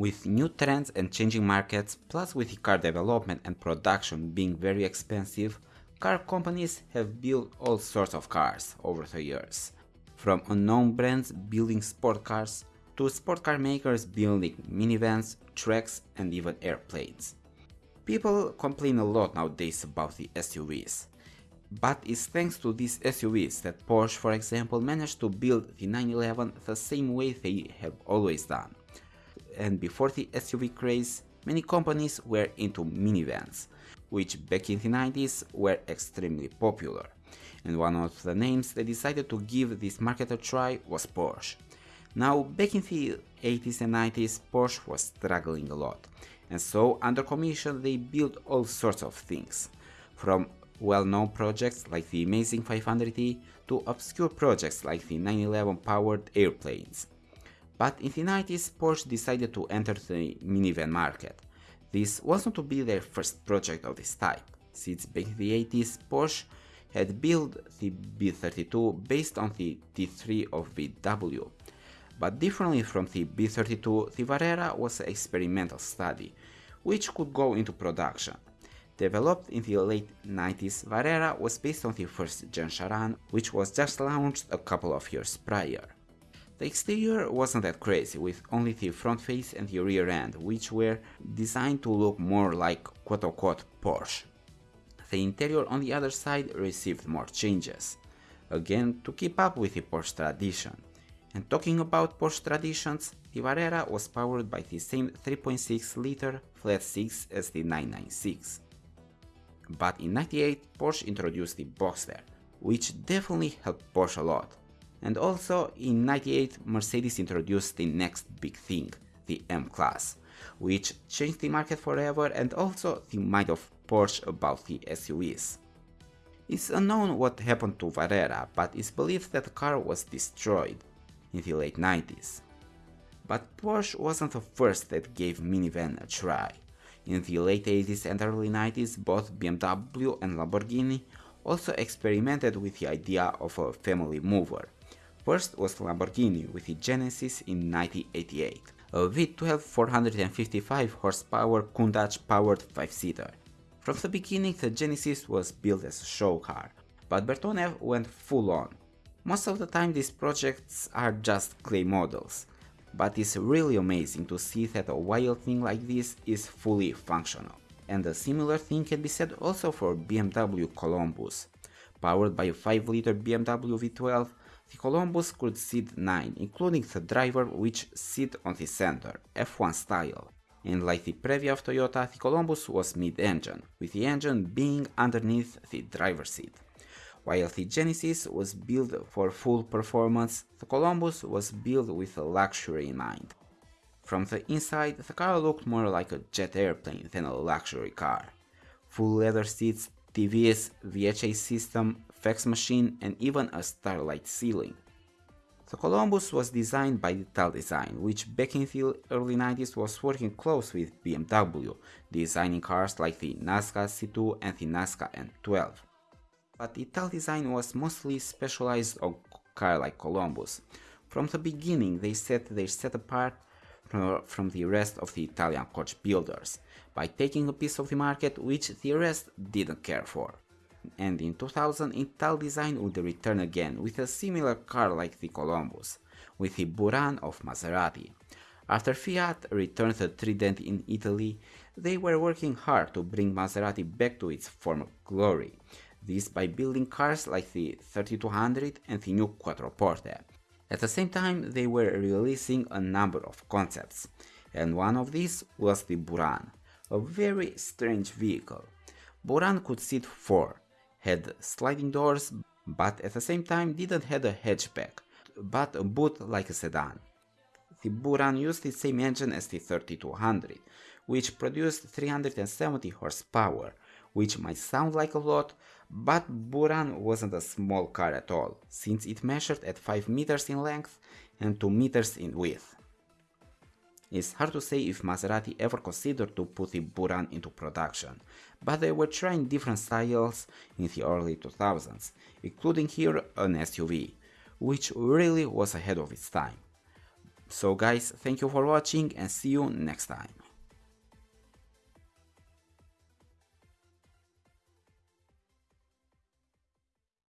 With new trends and changing markets, plus with the car development and production being very expensive, car companies have built all sorts of cars over the years. From unknown brands building sport cars, to sport car makers building minivans, trucks and even airplanes. People complain a lot nowadays about the SUVs, but it's thanks to these SUVs that Porsche for example managed to build the 911 the same way they have always done. And before the SUV craze, many companies were into minivans, which back in the 90s were extremely popular. And one of the names they decided to give this market a try was Porsche. Now back in the 80s and 90s Porsche was struggling a lot, and so under commission they built all sorts of things, from well-known projects like the Amazing 500e to obscure projects like the 911 powered airplanes. But in the 90s Porsche decided to enter the minivan market. This wasn't to be their first project of this type, since back in the 80s Porsche had built the B32 based on the T3 of VW. But differently from the B32, the Varrera was an experimental study, which could go into production. Developed in the late 90s, Varrera was based on the first gen Sharan, which was just launched a couple of years prior. The exterior wasn't that crazy, with only the front face and the rear end, which were designed to look more like quote-unquote Porsche. The interior on the other side received more changes, again to keep up with the Porsche tradition. And talking about Porsche traditions, the Varrera was powered by the same 3.6 liter flat 6 as the 996 but in 98 Porsche introduced the Boxster, which definitely helped Porsche a lot. And also in 98 Mercedes introduced the next big thing, the M-Class, which changed the market forever and also the mind of Porsche about the SUVs. It's unknown what happened to Varrera, but it's believed that the car was destroyed in the late 90s. But Porsche wasn't the first that gave minivan a try. In the late 80s and early 90s, both BMW and Lamborghini also experimented with the idea of a family mover. First was Lamborghini with the Genesis in 1988, a V12 455 horsepower Countach powered 5-seater. From the beginning the Genesis was built as a show car, but Bertone went full on. Most of the time these projects are just clay models, but it's really amazing to see that a wild thing like this is fully functional. And a similar thing can be said also for BMW Columbus. Powered by a 5-liter BMW V12, the Columbus could seat 9, including the driver which sit on the center, F1 style. And like the Previa of Toyota, the Columbus was mid-engine, with the engine being underneath the driver's seat. While the Genesis was built for full performance, the Columbus was built with a luxury in mind. From the inside, the car looked more like a jet airplane than a luxury car. Full leather seats, TVS, VHS system, fax machine and even a starlight ceiling. The Columbus was designed by Italdesign, which back in the early 90s was working close with BMW, designing cars like the Nazca C2 and the Nazca M12 but Italdesign was mostly specialized on car like Columbus. From the beginning they set their set apart from the rest of the Italian coach builders, by taking a piece of the market which the rest didn't care for. And in 2000 Italdesign would return again with a similar car like the Columbus, with the Buran of Maserati. After Fiat returned the Trident in Italy, they were working hard to bring Maserati back to its former glory, this by building cars like the 3200 and the new Quattroporte. At the same time they were releasing a number of concepts, and one of these was the Buran, a very strange vehicle. Buran could seat 4, had sliding doors but at the same time didn't have a hatchback, but a boot like a sedan. The Buran used the same engine as the 3200, which produced 370 horsepower, which might sound like a lot, but Buran wasn't a small car at all, since it measured at 5 meters in length and 2 meters in width. It's hard to say if Maserati ever considered to put the Buran into production, but they were trying different styles in the early 2000s, including here an SUV, which really was ahead of its time. So guys, thank you for watching and see you next time.